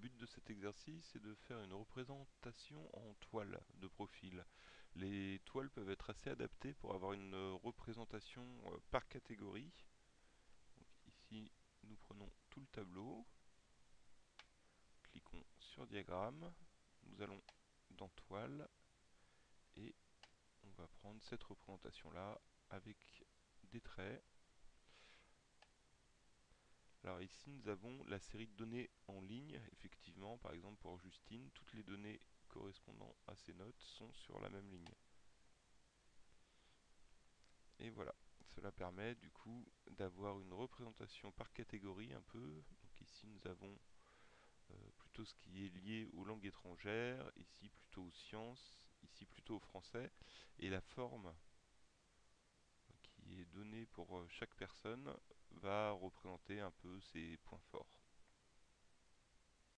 but de cet exercice est de faire une représentation en toile de profil. Les toiles peuvent être assez adaptées pour avoir une représentation euh, par catégorie. ici, nous prenons tout le tableau, cliquons sur diagramme, nous allons dans toile et on va prendre cette représentation là avec des traits alors ici nous avons la série de données en ligne, effectivement, par exemple pour Justine, toutes les données correspondant à ces notes sont sur la même ligne. Et voilà, cela permet du coup d'avoir une représentation par catégorie un peu. Ici nous avons euh, plutôt ce qui est lié aux langues étrangères, ici plutôt aux sciences, ici plutôt au français. Et la forme qui est donnée pour euh, chaque personne va représenter un peu ses points forts.